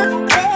wanna